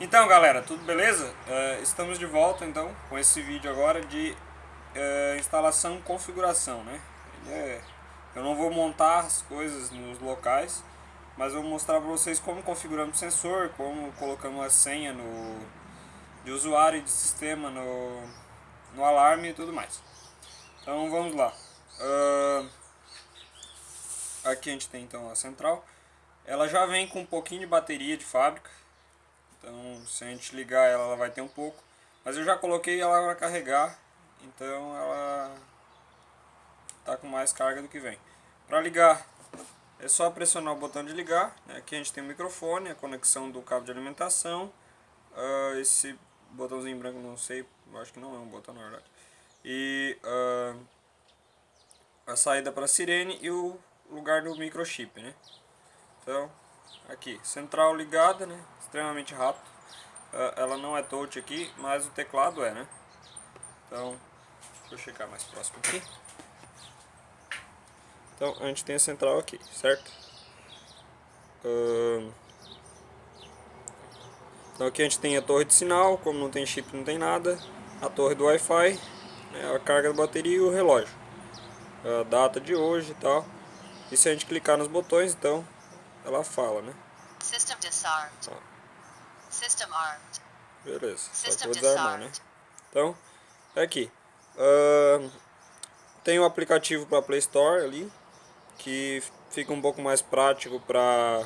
Então galera, tudo beleza? Uh, estamos de volta então com esse vídeo agora de uh, instalação e configuração, né? É, eu não vou montar as coisas nos locais, mas vou mostrar para vocês como configuramos o sensor, como colocamos a senha no, de usuário e de sistema no, no alarme e tudo mais. Então vamos lá. Uh, aqui a gente tem então a central. Ela já vem com um pouquinho de bateria de fábrica então, se a gente ligar ela, ela vai ter um pouco. Mas eu já coloquei ela para carregar, então ela está com mais carga do que vem. Para ligar, é só pressionar o botão de ligar. Né? Aqui a gente tem o microfone, a conexão do cabo de alimentação. Uh, esse botãozinho branco, não sei, acho que não é um botão na verdade. E uh, a saída para a sirene e o lugar do microchip, né? Então, aqui, central ligada, né? Extremamente rápido. Uh, ela não é touch aqui, mas o teclado é, né? Então, deixa eu chegar mais próximo aqui. Então, a gente tem a central aqui, certo? Então aqui a gente tem a torre de sinal, como não tem chip, não tem nada. A torre do Wi-Fi, né, a carga da bateria e o relógio. A data de hoje e tal. E se a gente clicar nos botões, então, ela fala, né? System disarmed. System armed. Beleza, só desarmar, né? Então, é aqui. Uh, tem o um aplicativo para Play Store ali, que fica um pouco mais prático para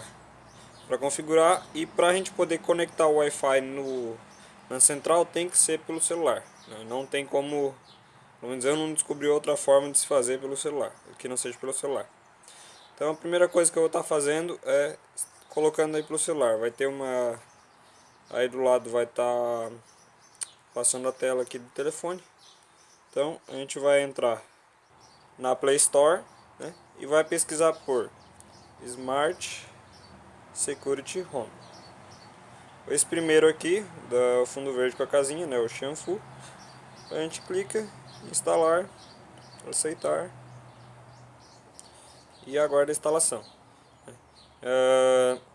para configurar e para a gente poder conectar o Wi-Fi no na central tem que ser pelo celular. Né? Não tem como, pelo menos eu não descobri outra forma de se fazer pelo celular, que não seja pelo celular. Então a primeira coisa que eu vou estar fazendo é colocando aí pelo celular. Vai ter uma Aí do lado vai estar tá passando a tela aqui do telefone. Então a gente vai entrar na Play Store né, e vai pesquisar por Smart Security Home. Esse primeiro aqui, do fundo verde com a casinha, né, o Shanfu. A gente clica, instalar, aceitar e aguarda a instalação.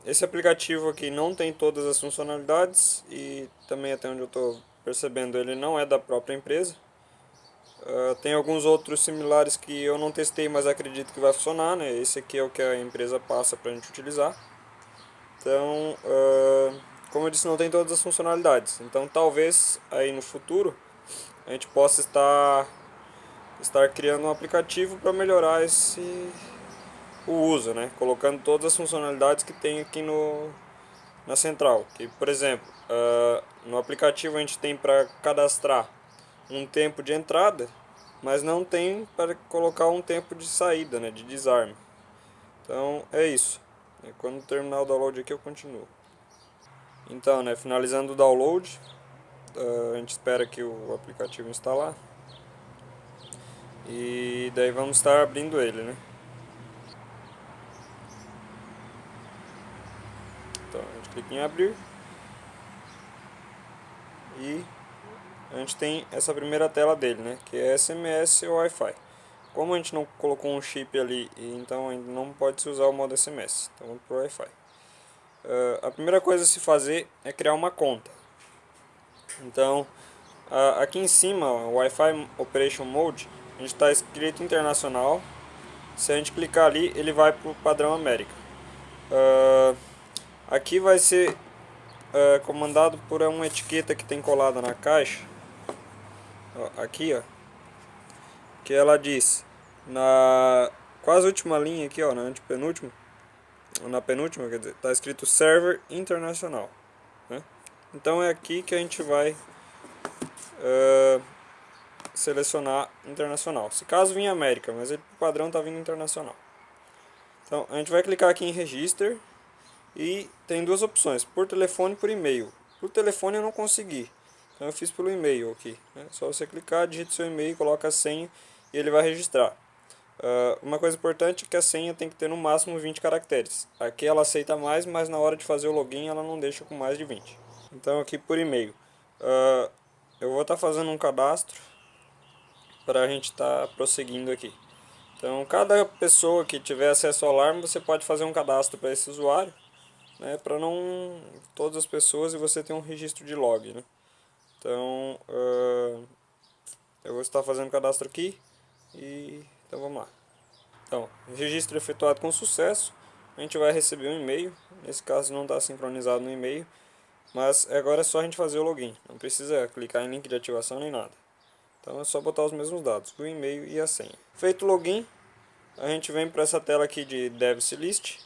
Esse aplicativo aqui não tem todas as funcionalidades e também até onde eu estou percebendo ele não é da própria empresa. Uh, tem alguns outros similares que eu não testei, mas acredito que vai funcionar. Né? Esse aqui é o que a empresa passa para a gente utilizar. Então, uh, como eu disse, não tem todas as funcionalidades. Então talvez aí no futuro a gente possa estar, estar criando um aplicativo para melhorar esse o uso, né? colocando todas as funcionalidades que tem aqui no, na central. Que, por exemplo, uh, no aplicativo a gente tem para cadastrar um tempo de entrada, mas não tem para colocar um tempo de saída, né? de desarme. Então é isso. Quando terminar o download aqui eu continuo. Então, né, finalizando o download, uh, a gente espera que o aplicativo instalar. E daí vamos estar abrindo ele, né? Clica em abrir e a gente tem essa primeira tela dele, né, que é SMS ou Wi-Fi. Como a gente não colocou um chip ali, então não pode se usar o modo SMS, então vamos para o Wi-Fi. Uh, a primeira coisa a se fazer é criar uma conta. Então, uh, aqui em cima, Wi-Fi Operation Mode, a gente está escrito internacional. Se a gente clicar ali, ele vai para o padrão América. Uh, Aqui vai ser é, comandado por uma etiqueta que tem colada na caixa. Ó, aqui, ó. Que ela diz na quase última linha aqui, ó, na antepenúltima, na penúltima, quer dizer, tá escrito Server Internacional, né? Então é aqui que a gente vai uh, selecionar internacional. Se caso vir América, mas ele, padrão tá vindo internacional. Então a gente vai clicar aqui em Register e tem duas opções, por telefone e por e-mail. Por telefone eu não consegui, então eu fiz pelo e-mail aqui. Né? Só você clicar, digita seu e-mail, coloca a senha e ele vai registrar. Uh, uma coisa importante é que a senha tem que ter no máximo 20 caracteres. Aqui ela aceita mais, mas na hora de fazer o login ela não deixa com mais de 20. Então aqui por e-mail. Uh, eu vou estar tá fazendo um cadastro para a gente estar tá prosseguindo aqui. Então cada pessoa que tiver acesso ao alarme, você pode fazer um cadastro para esse usuário né, para não todas as pessoas e você ter um registro de log, né? Então, uh, eu vou estar fazendo cadastro aqui e então vamos lá. Então, registro efetuado com sucesso, a gente vai receber um e-mail, nesse caso não está sincronizado no e-mail, mas agora é só a gente fazer o login, não precisa clicar em link de ativação nem nada. Então é só botar os mesmos dados, o e-mail e a senha. Feito o login, a gente vem para essa tela aqui de Device List,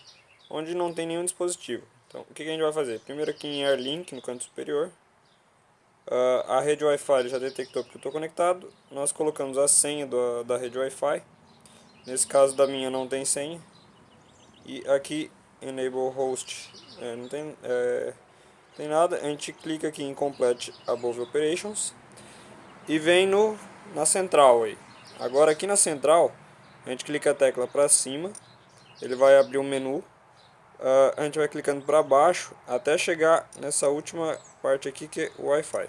onde não tem nenhum dispositivo. Então, o que, a gente vai fazer? Primeiro aqui em AirLink, no canto superior. Uh, a rede Wi-Fi já detectou que eu estou conectado. Nós colocamos a senha do, da rede Wi-Fi. Nesse caso da minha não tem senha. E aqui, Enable Host, é, não tem, é, tem nada. A gente clica aqui em Complete Above Operations. E vem no, na central aí. Agora aqui na central, a gente clica a tecla para cima. Ele vai abrir um menu uh, a gente vai clicando para baixo até chegar nessa última parte aqui que é o Wi-Fi.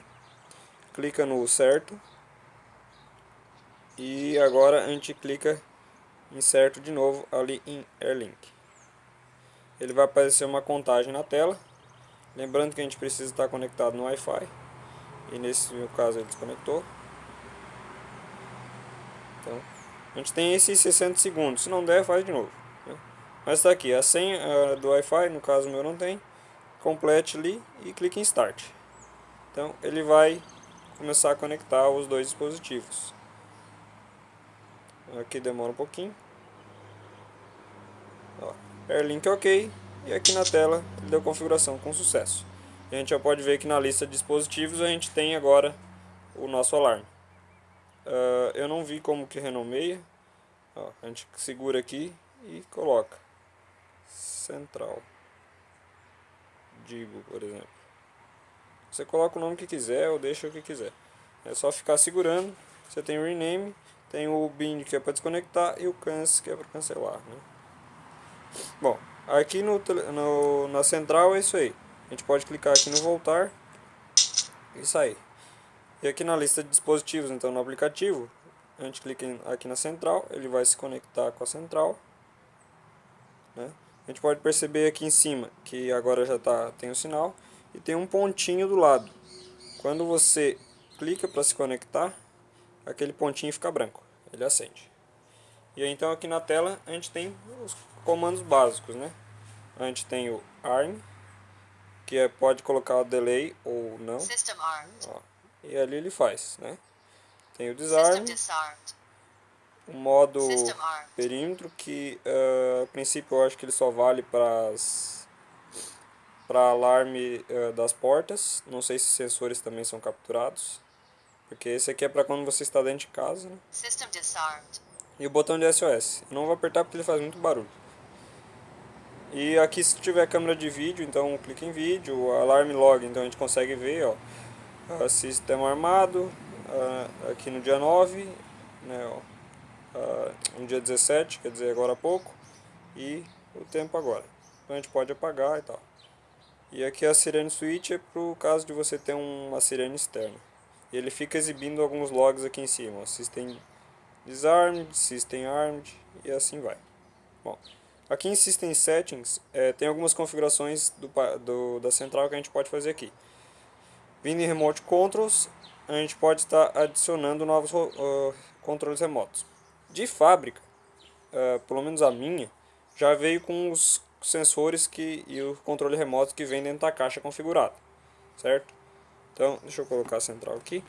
Clica no certo. E agora a gente clica em certo de novo ali em Airlink. Ele vai aparecer uma contagem na tela. Lembrando que a gente precisa estar conectado no Wi-Fi. E nesse meu caso ele desconectou. Então, a gente tem esses 60 segundos. Se não der, faz de novo. Mas está aqui, a senha do Wi-Fi, no caso meu não tem, complete ali e clique em Start. Então ele vai começar a conectar os dois dispositivos. Aqui demora um pouquinho. Ó, Airlink OK e aqui na tela ele deu configuração com sucesso. A gente já pode ver que na lista de dispositivos a gente tem agora o nosso alarme. Uh, eu não vi como que renomeia. Ó, a gente segura aqui e coloca central. Digo, por exemplo. Você coloca o nome que quiser ou deixa o que quiser. É só ficar segurando. Você tem o rename, tem o bind que é para desconectar e o cancel que é para cancelar. Né? Bom, aqui no, no, na central é isso aí. A gente pode clicar aqui no voltar e sair. E aqui na lista de dispositivos, então no aplicativo, a gente clica aqui na central, ele vai se conectar com a central. Né? A gente pode perceber aqui em cima que agora já tá, tem o sinal e tem um pontinho do lado. Quando você clica para se conectar, aquele pontinho fica branco, ele acende. E aí, então aqui na tela a gente tem os comandos básicos, né? A gente tem o ARM, que é, pode colocar o delay ou não. Ó, e ali ele faz, né? Tem o disarm, o modo perímetro que uh, a princípio eu acho que ele só vale para para alarme uh, das portas. Não sei se sensores também são capturados porque esse aqui é para quando você está dentro de casa né? e o botão de SOS eu não vou apertar porque ele faz muito barulho. E aqui se tiver câmera de vídeo então clique em vídeo alarme log então a gente consegue ver ó. Uh, sistema armado aqui no dia 9 né, ó, uh, no dia 17, quer dizer agora há pouco, e o tempo agora. Então a gente pode apagar e tal. E aqui a sirene switch é para o caso de você ter uma sirene externa. E ele fica exibindo alguns logs aqui em cima, System Disarmed, System Armed e assim vai. Bom, aqui em System Settings é, tem algumas configurações do, do, da central que a gente pode fazer aqui. Vindo em Remote Controls, a gente pode estar adicionando novos uh, controles remotos de fábrica, uh, pelo menos a minha, já veio com os sensores que, e o controle remoto que vem dentro da caixa configurado, certo? Então, deixa eu colocar a central aqui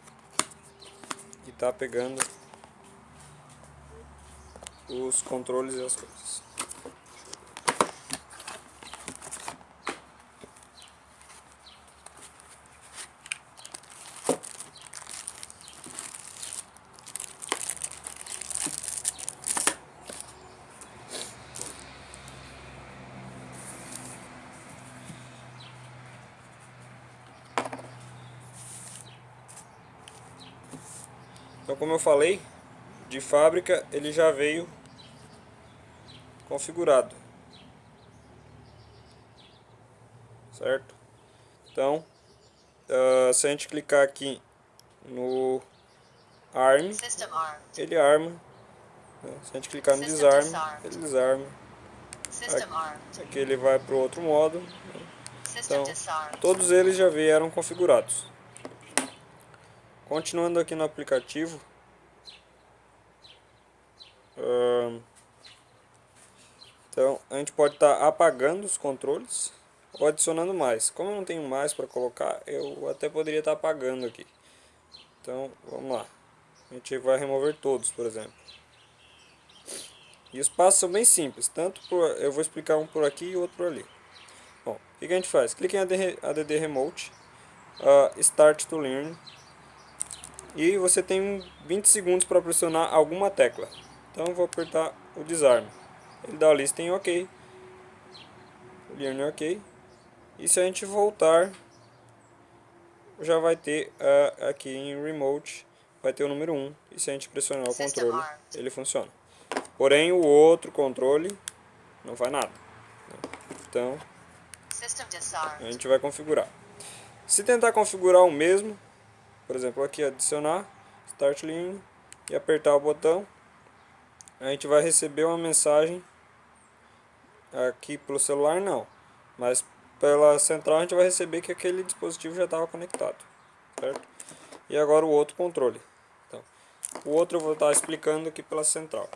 e tá pegando os controles e as coisas. Então como eu falei, de fábrica ele já veio configurado. Certo? Então, uh, se a gente clicar aqui no ARM, ele arma. Né? Se a gente clicar no desarme, ele desarma. Aqui ele vai para o outro modo. Então, todos eles já vieram configurados. Continuando aqui no aplicativo. então, a gente pode estar tá apagando os controles ou adicionando mais. Como eu não tenho mais para colocar, eu até poderia estar tá apagando aqui. Então, vamos lá. A gente vai remover todos, por exemplo. E os passos são bem simples, tanto por, eu vou explicar um por aqui e outro por ali. Bom, o que, a gente faz? Clique em ADD Remote, uh, Start to Learn, e você tem 20 segundos para pressionar alguma tecla. Então eu vou apertar o Desarme. Ele dá a lista em OK, Learn OK, e se a gente voltar, já vai ter uh, aqui em Remote, vai ter o número 1, e se a gente pressionar o controle, ele funciona. Porém, o outro controle não faz nada. Então, a gente vai configurar. Se tentar configurar o mesmo, por exemplo, aqui adicionar, Start Line, e apertar o botão, a gente vai receber uma mensagem aqui pelo celular não, mas pela central a gente vai receber que aquele dispositivo já estava conectado, certo? E agora o outro controle. Então, o outro eu vou estar explicando aqui pela central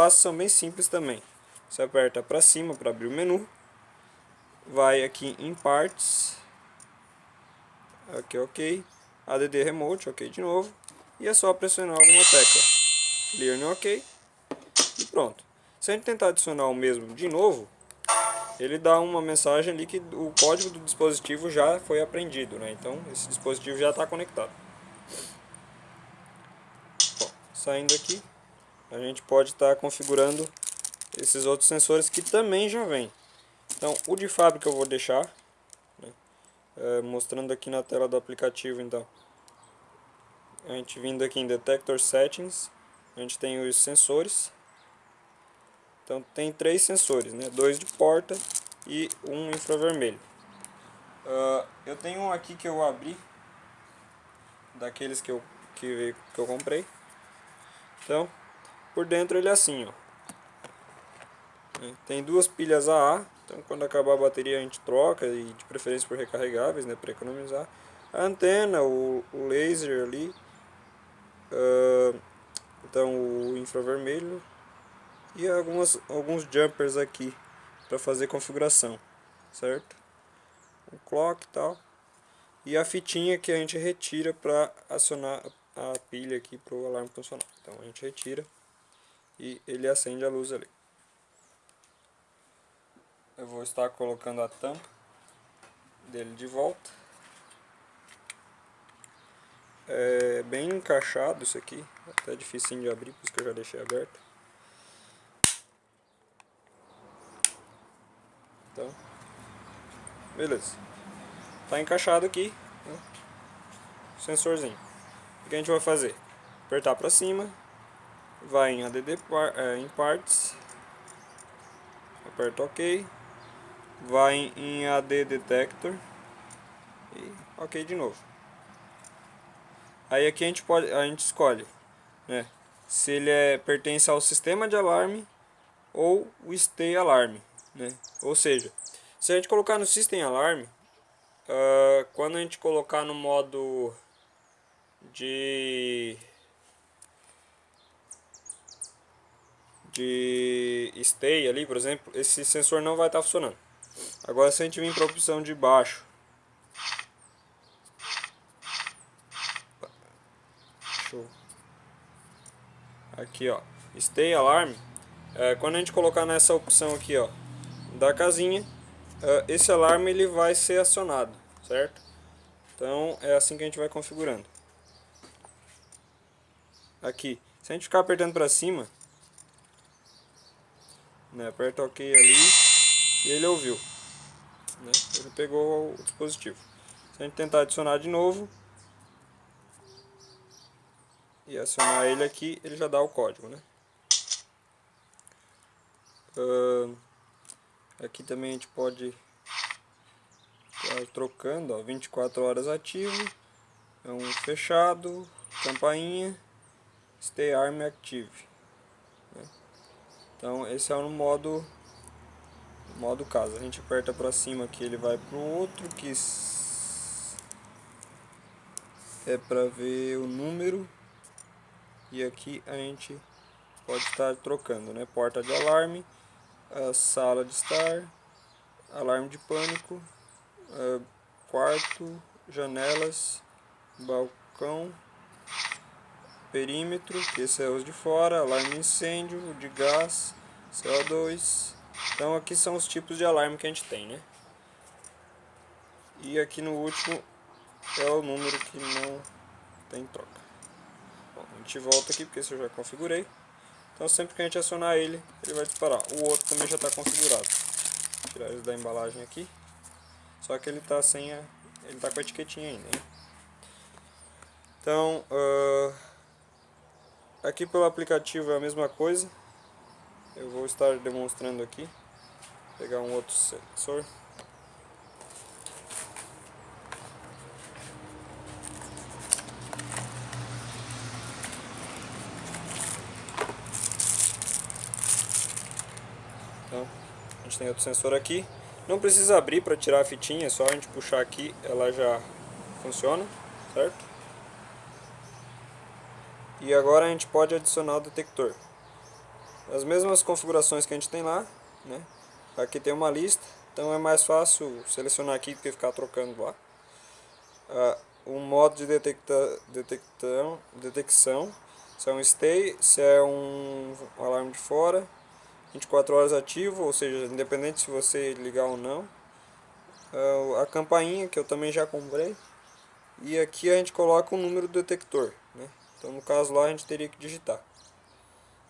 passos são bem simples também. Você aperta para cima para abrir o menu. Vai aqui em Parts. Aqui OK. ADD Remote, OK de novo. E é só pressionar alguma tecla. Clear no OK. E pronto. Se a gente tentar adicionar o mesmo de novo, ele dá uma mensagem ali que o código do dispositivo já foi aprendido, né? Então esse dispositivo já está conectado. Bom, saindo aqui, a gente pode estar tá configurando esses outros sensores que também já vem. Então, o de fábrica eu vou deixar, é, mostrando aqui na tela do aplicativo, então. A gente vindo aqui em Detector Settings, a gente tem os sensores. Então, tem três sensores, né, dois de porta e um infravermelho. Uh, eu tenho um aqui que eu abri, daqueles que eu, que, que eu comprei. Então, por dentro ele é assim, ó. É, tem duas pilhas AA, então quando acabar a bateria a gente troca, e de preferência por recarregáveis, né, para economizar. A antena, o, o laser ali, uh, então o infravermelho e algumas, alguns jumpers aqui para fazer configuração, certo? Um clock e tal. E a fitinha que a gente retira para acionar a pilha aqui para o alarme funcionar. Então a gente retira e ele acende a luz ali. Eu vou estar colocando a tampa dele de volta. É bem encaixado isso aqui, até difícil de abrir, por isso que eu já deixei aberto. Então, beleza. Tá encaixado aqui, né? sensorzinho. O que a gente vai fazer? Apertar para cima vai em ADD é, em Parts, aperta OK, vai em AD Detector e OK de novo. Aí aqui a gente pode a gente escolhe, né, se ele é pertence ao sistema de alarme ou o Stay Alarme, né? Ou seja, se a gente colocar no System Alarm, uh, quando a gente colocar no modo de de stay ali, por exemplo, esse sensor não vai estar tá funcionando. Agora se a gente vir para a opção de baixo, Show. aqui ó, stay alarm, é, quando a gente colocar nessa opção aqui ó, da casinha, é, esse alarme ele vai ser acionado, certo? Então é assim que a gente vai configurando. Aqui, se a gente ficar apertando para cima, né? Aperta OK ali e ele ouviu. Né? Ele pegou o dispositivo. Se a gente tentar adicionar de novo e acionar ele aqui, ele já dá o código. Né? Uh, aqui também a gente pode estar trocando, ó, 24 horas ativo, é um fechado, campainha, stay arm active. Né? Então esse é o modo modo casa. A gente aperta para cima aqui, ele vai para o outro que é para ver o número e aqui a gente pode estar trocando, né? Porta de alarme, sala de estar, alarme de pânico, quarto, janelas, balcão, perímetro, que esse é os de fora, alarme de incêndio, de gás, CO2. Então aqui são os tipos de alarme que a gente tem, né? E aqui no último é o número que não tem troca. Bom, a gente volta aqui porque esse eu já configurei. Então sempre que a gente acionar ele, ele vai disparar. O outro também já está configurado. Vou tirar ele da embalagem aqui. Só que ele está sem a, ele está com a etiquetinha ainda. Hein? Então, uh, aqui pelo aplicativo é a mesma coisa. Eu vou estar demonstrando aqui. Vou pegar um outro sensor. Então, a gente tem outro sensor aqui. Não precisa abrir para tirar a fitinha, é só a gente puxar aqui, ela já funciona, certo? E agora a gente pode adicionar o detector. As mesmas configurações que a gente tem lá, né? Aqui tem uma lista, então é mais fácil selecionar aqui do que ficar trocando lá. Ah, o modo de detecta, detectão, detecção, se é um stay, se é um, alarme de fora, 24 horas ativo, ou seja, independente se você ligar ou não. Ah, a campainha que eu também já comprei. E aqui a gente coloca o número do detector. Né? Então no caso lá a gente teria que digitar.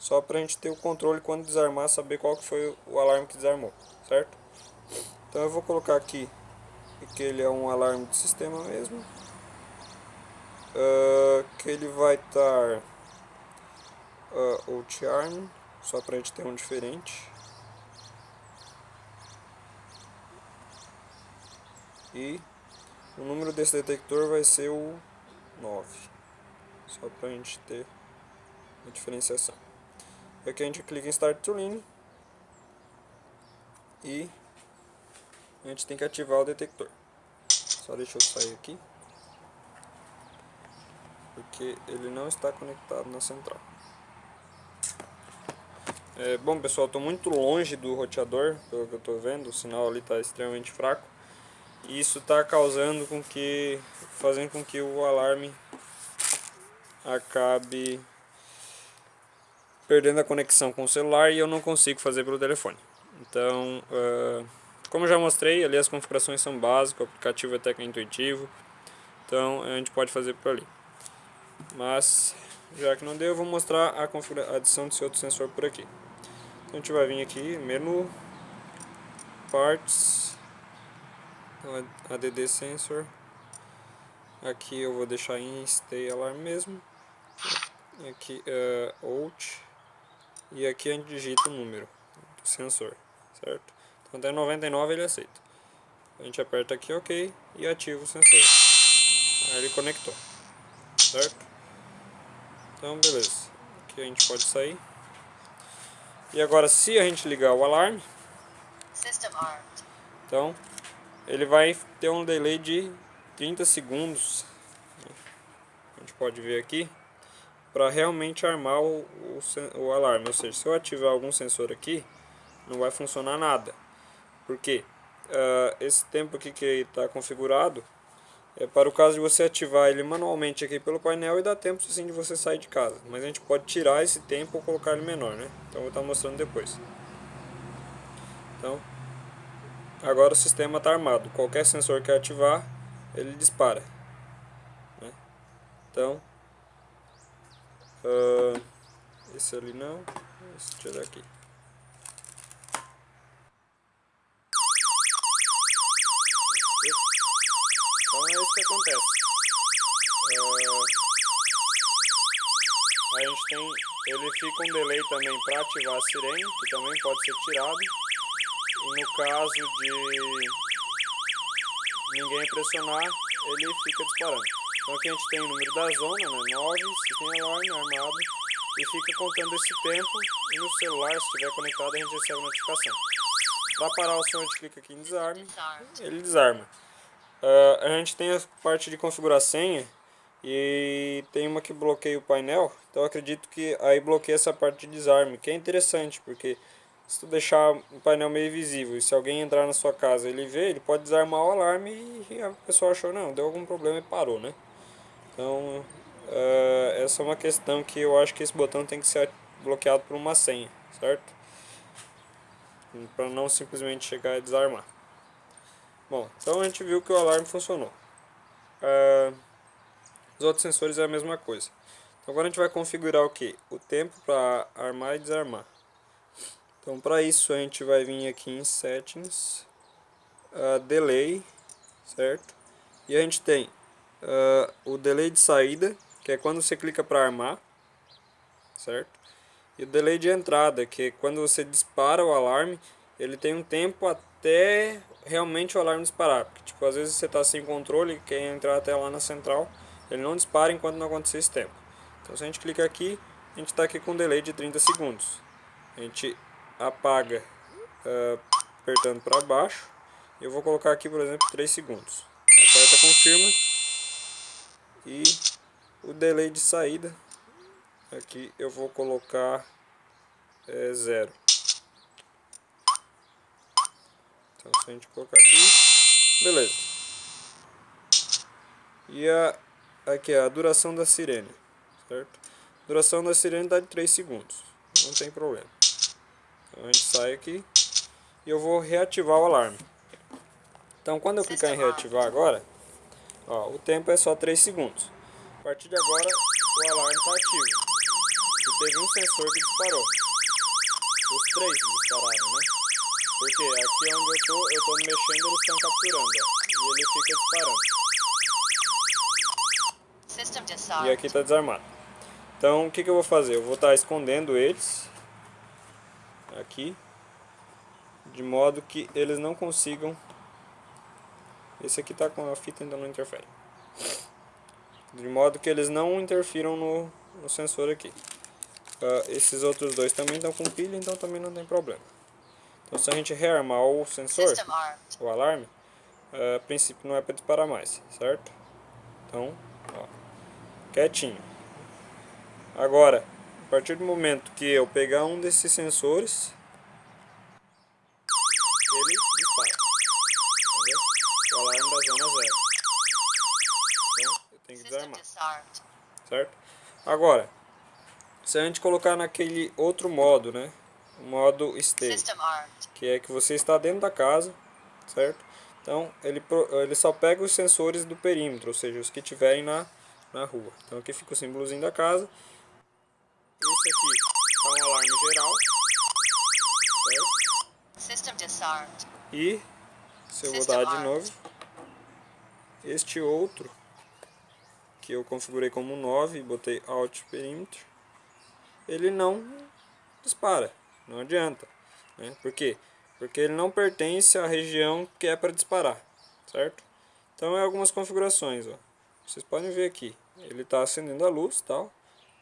Só para a gente ter o controle quando desarmar, saber qual que foi o alarme que desarmou, certo? Então eu vou colocar aqui que ele é um alarme de sistema mesmo. Uh, que ele vai estar uh, o charm só para a gente ter um diferente. E o número desse detector vai ser o 9, só para a gente ter a diferenciação. Aqui a gente clica em Start Tuning e a gente tem que ativar o detector. Só deixa eu sair aqui, porque ele não está conectado na central. É, bom pessoal, estou muito longe do roteador, pelo que eu estou vendo, o sinal ali está extremamente fraco. E isso está causando com que, fazendo com que o alarme acabe perdendo a conexão com o celular e eu não consigo fazer pelo telefone. Então, uh, como já mostrei, ali as configurações são básicas, o aplicativo é até que intuitivo, então a gente pode fazer por ali. Mas, já que não deu, eu vou mostrar a, a adição desse outro sensor por aqui. Então a gente vai vir aqui, menu, parts, ADD sensor, aqui eu vou deixar em stay alarm mesmo, aqui uh, out, e aqui a gente digita o número do sensor, certo? Então até 99 ele aceita. A gente aperta aqui OK e ativa o sensor. Aí ele conectou, certo? Então beleza, aqui a gente pode sair. E agora se a gente ligar o alarme, então ele vai ter um delay de 30 segundos, a gente pode ver aqui, para realmente armar o, o, o, alarme. Ou seja, se eu ativar algum sensor aqui, não vai funcionar nada. Porque uh, esse tempo aqui que está configurado é para o caso de você ativar ele manualmente aqui pelo painel e dá tempo sim de você sair de casa. Mas a gente pode tirar esse tempo ou colocar ele menor, né? Então eu vou estar mostrando depois. Então, agora o sistema está armado. Qualquer sensor que ativar, ele dispara. Né? Então, uh, esse ali não, esse tirar aqui. Então é isso que acontece. Uh, a gente tem, ele fica um delay também para ativar a sirene, que também pode ser tirado. E no caso de ninguém pressionar, ele fica disparando. Então aqui a gente tem o número da zona, né, 9, sistema alarme armado, e fica contando esse tempo e no celular, se estiver conectado, a gente recebe a notificação. Para parar o som, a gente clica aqui em desarme, ele desarma. Uh, a gente tem a parte de configurar senha e tem uma que bloqueia o painel, então acredito que aí bloqueia essa parte de desarme, que é interessante, porque se tu deixar o painel meio visível e se alguém entrar na sua casa ele vê, ele pode desarmar o alarme e a pessoa achou, não, deu algum problema e parou, né? Então, uh, essa é uma questão que eu acho que esse botão tem que ser bloqueado por uma senha, certo? Para não simplesmente chegar e desarmar. Bom, então a gente viu que o alarme funcionou. Uh, os outros sensores é a mesma coisa. Então agora a gente vai configurar o que? O tempo para armar e desarmar. Então para isso a gente vai vir aqui em Settings, uh, Delay, certo? E a gente tem uh, o Delay de saída, que é quando você clica para armar, certo? E o Delay de entrada, que é quando você dispara o alarme, ele tem um tempo até realmente o alarme disparar. Porque tipo, às vezes você está sem controle e quer entrar até lá na central ele não dispara enquanto não acontecer esse tempo. Então se a gente clicar aqui, a gente está aqui com um delay de 30 segundos. A gente apaga uh, apertando para baixo. Eu vou colocar aqui, por exemplo, 3 segundos. Aperta confirma. E o delay de saída, aqui eu vou colocar é, zero. Então se a gente colocar aqui, beleza. E a aqui a duração da sirene, certo? Duração da sirene dá de 3 segundos, não tem problema. Então a gente sai aqui e eu vou reativar o alarme. Então quando eu clicar em reativar agora, ó, o tempo é só 3 segundos. A partir de agora o alarme está ativo. E teve um sensor que disparou. Os três dispararam, né? Porque aqui onde eu tô, eu tô mexendo, eles estão capturando, ó, e ele fica disparando. E aqui está desarmado. Então o que, que eu vou fazer? Eu vou estar tá escondendo eles aqui de modo que eles não consigam esse aqui está com a fita ainda não interfere. De modo que eles não interfiram no, no sensor aqui. Uh, esses outros dois também estão com pilha então também não tem problema. Então se a gente rearmar o sensor o alarme uh, a princípio não é para disparar mais certo? Então ó quietinho. Agora, a partir do momento que eu pegar um desses sensores, ele dispara. Tá o alarme da zona zero. Então, Certo? Agora, se a gente colocar naquele outro modo, né? O modo stay, que é que você está dentro da casa, certo? Então, ele, ele só pega os sensores do perímetro, ou seja, os que tiverem na na rua. Então aqui fica o símbolozinho da casa. Esse aqui é um alarme geral. Certo? E, se eu vou dar de novo, este outro, que eu configurei como 9 e botei Alt Perímetro, ele não dispara, não adianta. Né? Por quê? Porque ele não pertence à região que é para disparar, certo? Então é algumas configurações, ó. Vocês podem ver aqui, ele está acendendo a luz tal,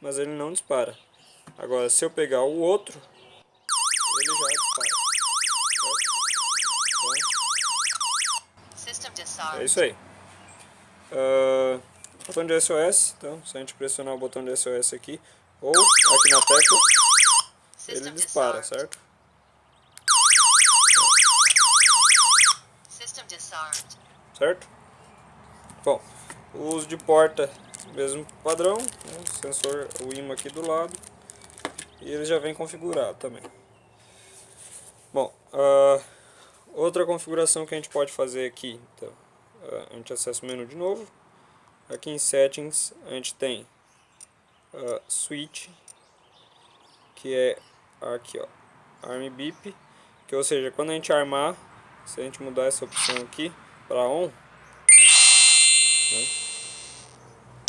mas ele não dispara. Agora, se eu pegar o outro, ele já dispara. Então, é isso aí. Uh, botão de SOS, então, se a gente pressionar o botão de SOS aqui, ou aqui na tecla, ele dispara, certo? Certo? Bom, o uso de porta, mesmo padrão, né? sensor, o imã aqui do lado. E ele já vem configurado também. Bom, uh, outra configuração que a gente pode fazer aqui, então, uh, a gente acessa o menu de novo. Aqui em Settings a gente tem uh, Switch, que é aqui ó, Arm Beep, que ou seja, quando a gente armar, se a gente mudar essa opção aqui para On, né?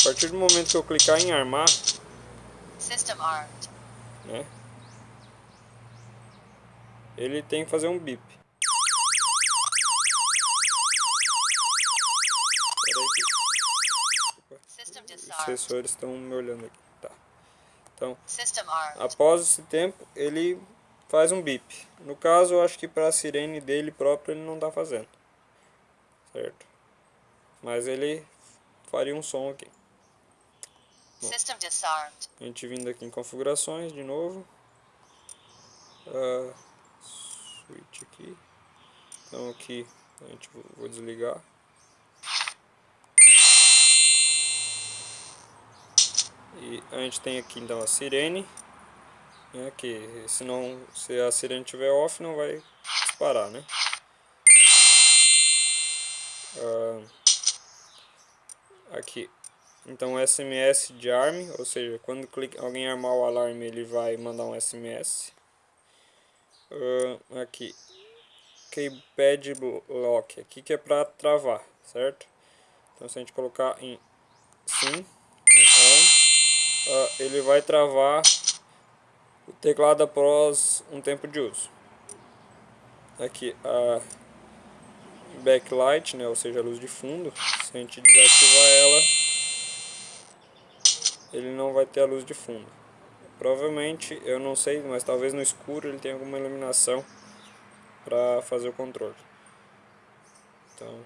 A partir do momento que eu clicar em armar, né? ele tem que fazer um bip. Os sensores estão me olhando aqui. Tá. Então, após esse tempo, ele faz um bip. No caso, eu acho que para a sirene dele próprio ele não está fazendo. Certo? Mas ele faria um som aqui. Bom, a gente vindo aqui em configurações de novo. Uh, switch aqui. Então aqui a gente vou desligar. E a gente tem aqui então a sirene, né, que se, não, se a sirene estiver off não vai disparar, né? Ah, aqui, então SMS de arm, ou seja, quando alguém armar o alarme ele vai mandar um SMS. Ah, aqui, keypad lock, aqui que é para travar, certo? Então se a gente colocar em sim, uh, ele vai travar o teclado após um tempo de uso. Aqui a backlight, né, ou seja, a luz de fundo, se a gente desativar ela, ele não vai ter a luz de fundo. Provavelmente, eu não sei, mas talvez no escuro ele tenha alguma iluminação para fazer o controle. Então,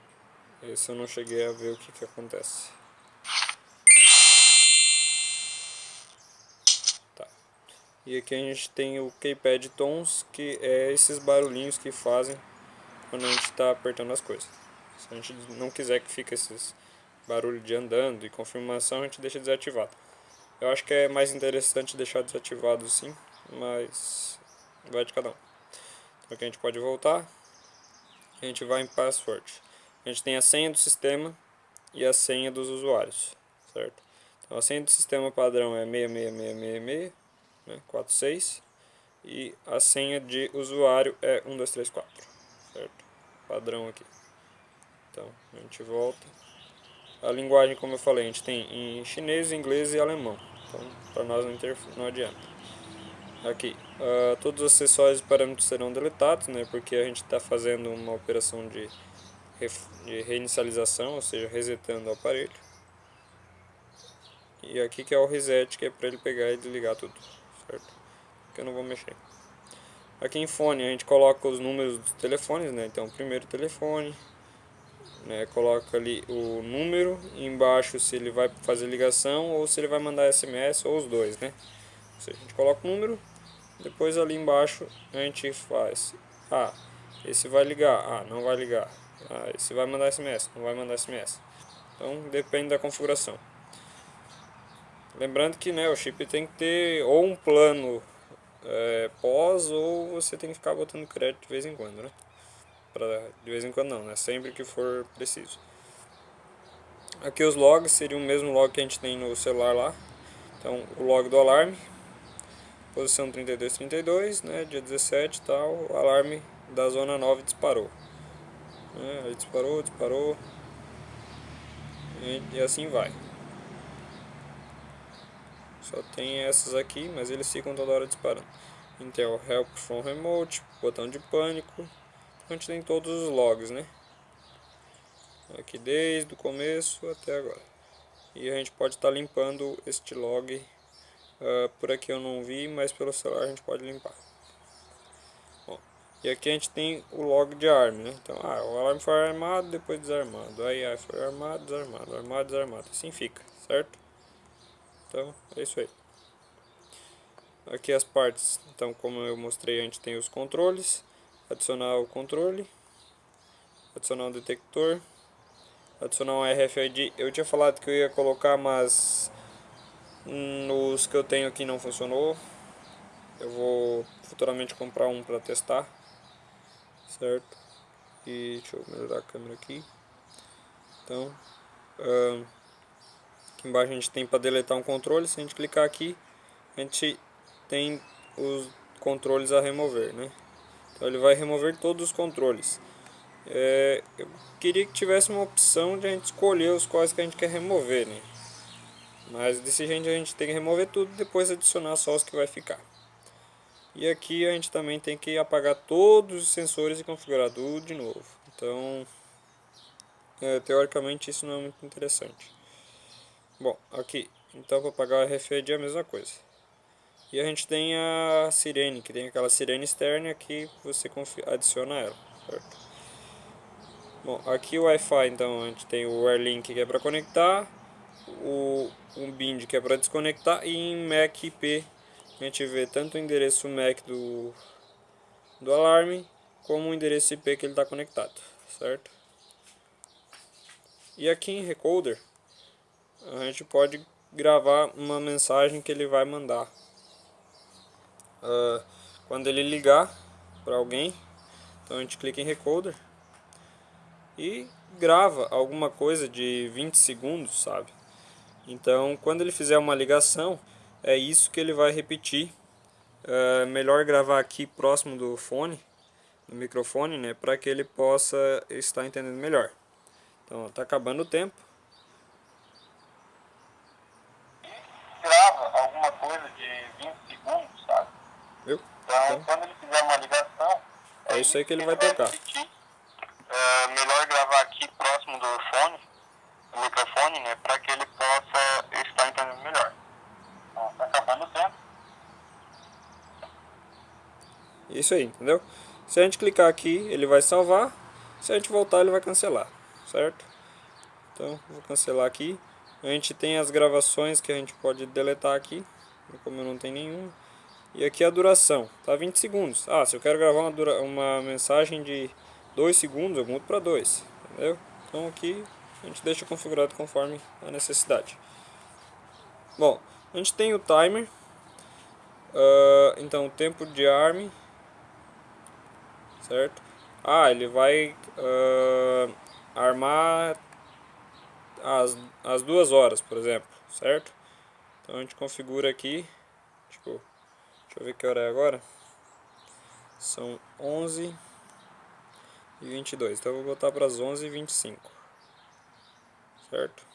esse eu não cheguei a ver o que, que acontece. E aqui a gente tem o keypad tons, que é esses barulhinhos que fazem quando a gente está apertando as coisas. Se a gente não quiser que fique esses barulhos de andando e confirmação, a gente deixa desativado. Eu acho que é mais interessante deixar desativado sim, mas vai de cada um. Então aqui a gente pode voltar, a gente vai em password. A gente tem a senha do sistema e a senha dos usuários, certo? Então a senha do sistema padrão é 66666 né, 46 e a senha de usuário é 1234, certo? Padrão aqui. Então, a gente volta. A linguagem, como eu falei, a gente tem em chinês, inglês e alemão. Então, para nós não, não adianta. Aqui, uh, todos os acessórios e parâmetros serão deletados, né? Porque a gente está fazendo uma operação de, de reinicialização, ou seja, resetando o aparelho. E aqui que é o reset, que é para ele pegar e desligar tudo certo? Que eu não vou mexer. Aqui em fone a gente coloca os números dos telefones, né? Então, primeiro telefone, né? Coloca ali o número, embaixo se ele vai fazer ligação ou se ele vai mandar SMS ou os dois, né? Ou seja, a gente coloca o número, depois ali embaixo a gente faz, ah, esse vai ligar, ah, não vai ligar, ah, esse vai mandar SMS, não vai mandar SMS. Então, depende da configuração. Lembrando que né, o chip tem que ter ou um plano é, pós ou você tem que ficar botando crédito de vez em quando, né? Pra, de vez em quando não, né? Sempre que for preciso. Aqui os logs seriam o mesmo log que a gente tem no celular lá. Então o log do alarme, posição 3232, né? Dia 17 e tal, o alarme da zona 9 disparou. Né? Aí disparou, disparou. E, e assim vai. Só tem essas aqui, mas eles ficam toda hora disparando. Intel Help from Remote, botão de pânico. A gente tem todos os logs, né? Aqui desde o começo até agora. E a gente pode estar tá limpando este log. Uh, por aqui eu não vi, mas pelo celular a gente pode limpar. Bom, e aqui a gente tem o log de arma, né? Então, ah, o alarme foi armado, depois desarmado. Aí, aí foi armado, desarmado, armado, desarmado. Assim fica, certo? Então, é isso aí. Aqui as partes, então como eu mostrei, a gente tem os controles. Adicionar o controle. Adicionar um detector. Adicionar um RFID. Eu tinha falado que eu ia colocar, mas nos que eu tenho aqui não funcionou. Eu vou futuramente comprar um para testar. Certo? E deixa eu melhorar a câmera aqui. Então, Aqui embaixo a gente tem para deletar um controle, se a gente clicar aqui, a gente tem os controles a remover, né? Então ele vai remover todos os controles. É, eu queria que tivesse uma opção de a gente escolher os quais que a gente quer remover, né? Mas desse jeito a gente tem que remover tudo e depois adicionar só os que vai ficar. E aqui a gente também tem que apagar todos os sensores e configurar tudo de novo. Então, é, teoricamente isso não é muito interessante. Bom, aqui, então para apagar o RFID é a mesma coisa. E a gente tem a sirene, que tem aquela sirene externa que você adiciona ela, certo? Bom, aqui o Wi-Fi, então a gente tem o Airlink que é para conectar, o um bind que é para desconectar e em MAC IP a gente vê tanto o endereço MAC do, do alarme como o endereço IP que ele está conectado, certo? E aqui em Recorder a gente pode gravar uma mensagem que ele vai mandar. Uh, quando ele ligar para alguém, então a gente clica em Recorder e grava alguma coisa de 20 segundos, sabe? Então, quando ele fizer uma ligação, é isso que ele vai repetir. É melhor gravar aqui próximo do fone, do microfone, né, para que ele possa estar entendendo melhor. Então, tá acabando o tempo. Grava alguma coisa de 20 segundos, sabe? Então, então quando ele fizer uma ligação, é, isso aí que ele vai tocar. É melhor gravar aqui próximo do fone, do microfone, né, para que ele possa estar entendendo melhor. Então, tá acabando o tempo. Isso aí, entendeu? Se a gente clicar aqui, ele vai salvar. Se a gente voltar, ele vai cancelar, certo? Então, vou cancelar aqui. A gente tem as gravações que a gente pode deletar aqui, como eu não tenho nenhuma. E aqui a duração, tá 20 segundos. Ah, se eu quero gravar uma, dura uma mensagem de 2 segundos, eu mudo para 2, entendeu? Então aqui a gente deixa configurado conforme a necessidade. Bom, a gente tem o timer, uh, então o tempo de arm, certo? Ah, ele vai uh, armar as, as duas horas, por exemplo, certo? Então a gente configura aqui, deixa eu ver que hora é agora. São 11 e 22, então eu vou botar para as 11 e 25 certo?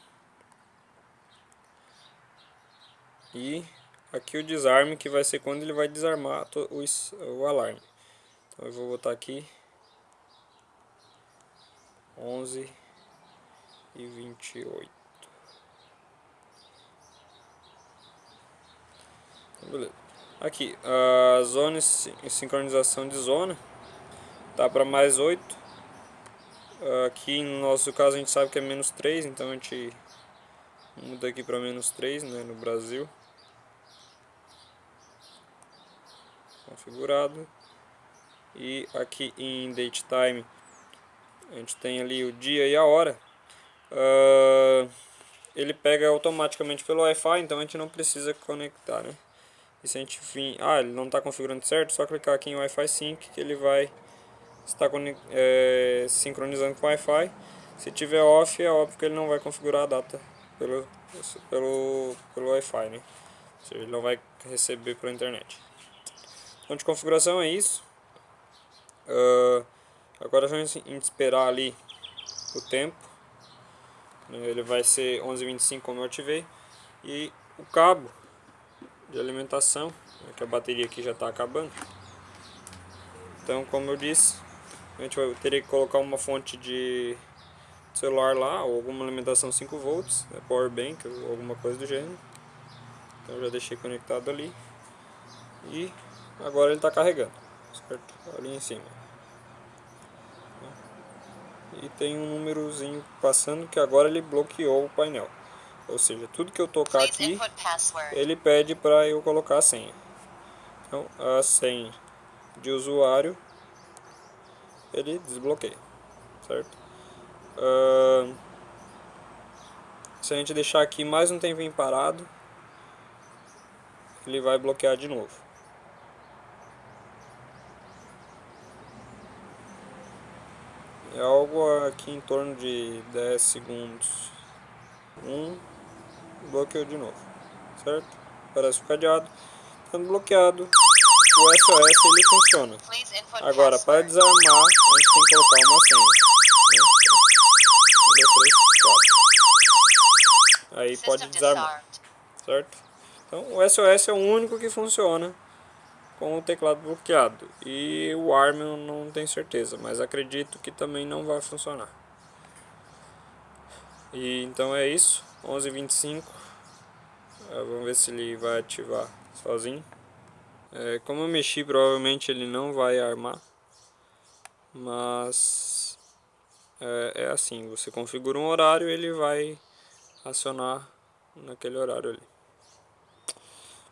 E aqui o desarme que vai ser quando ele vai desarmar o, alarme. Então eu vou botar aqui 11 e 28. Então, beleza. Aqui, a zona sincronização de zona tá para mais 8 Aqui no nosso caso a gente sabe que é menos 3, então a gente muda aqui para menos 3 né, no Brasil. Configurado. E aqui em date time a gente tem ali o dia e a hora. Uh, ele pega automaticamente pelo Wi-Fi, então a gente não precisa conectar, né? E se a gente vir, ah, ele não está configurando certo, só clicar aqui em Wi-Fi Sync que ele vai está é, sincronizando com o Wi-Fi. Se tiver off, é óbvio que ele não vai configurar a data pelo, pelo, pelo Wi-Fi, né? Ou seja, ele não vai receber pela internet. Então, de configuração é isso. Uh, agora gente esperar ali o tempo. Ele vai ser 11h25 como eu ativei. E o cabo de alimentação, né, que a bateria aqui já está acabando. Então, como eu disse, a gente vai ter que colocar uma fonte de celular lá, ou alguma alimentação 5 volts, né, power bank ou alguma coisa do gênero. Então já deixei conectado ali. E agora ele está carregando, certo? Ali em cima. E tem um númerozinho passando que agora ele bloqueou o painel. Ou seja, tudo que eu tocar aqui, ele pede para eu colocar a senha. Então, a senha de usuário ele desbloqueia, certo? Uh, se a gente deixar aqui mais um tempinho parado, ele vai bloquear de novo. É algo aqui em torno de 10 segundos. Um, bloqueou de novo, certo? Parece o cadeado. Estando bloqueado, o SOS ele funciona. Agora, para desarmar, a gente tem que colocar uma senha. Né? Aí pode desarmar, certo? Então, o SOS é o único que funciona com o teclado bloqueado. E o ARM eu não tenho certeza, mas acredito que também não vai funcionar. E então é isso, 11h25. Vamos ver se ele vai ativar sozinho. É, como eu mexi, provavelmente ele não vai armar. Mas é, é assim, você configura um horário ele vai acionar naquele horário ali.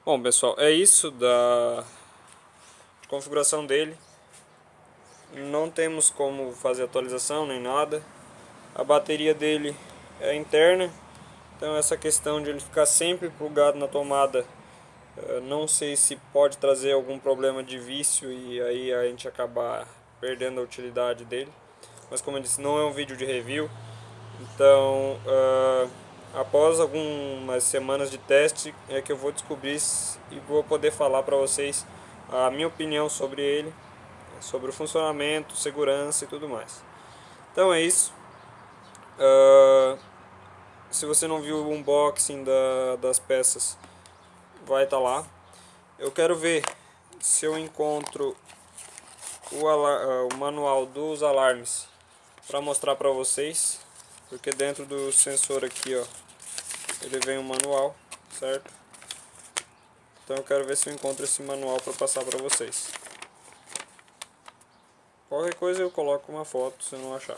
Bom pessoal, é isso da configuração dele. Não temos como fazer atualização nem nada. A bateria dele é interna. Então essa questão de ele ficar sempre plugado na tomada não sei se pode trazer algum problema de vício e aí a gente acabar perdendo a utilidade dele. Mas como eu disse, não é um vídeo de review. Então, uh, após algumas semanas de teste, é que eu vou descobrir e vou poder falar para vocês a minha opinião sobre ele, sobre o funcionamento, segurança e tudo mais. Então é isso. Uh, se você não viu o unboxing da, das peças, vai estar tá lá. Eu quero ver se eu encontro o, ah, o manual dos alarmes para mostrar para vocês. Porque dentro do sensor aqui, ó, ele vem um manual, certo? Então eu quero ver se eu encontro esse manual para passar para vocês. Qualquer coisa eu coloco uma foto se eu não achar.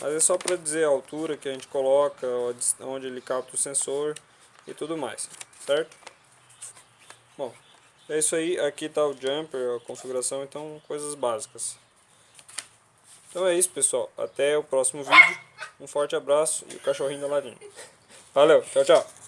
Mas é só para dizer a altura que a gente coloca, onde ele capta o sensor e tudo mais, certo? Bom, é isso aí. Aqui está o jumper, a configuração, então coisas básicas. Então é isso, pessoal. Até o próximo vídeo. Um forte abraço e o cachorrinho da ladinha. Valeu, tchau, tchau.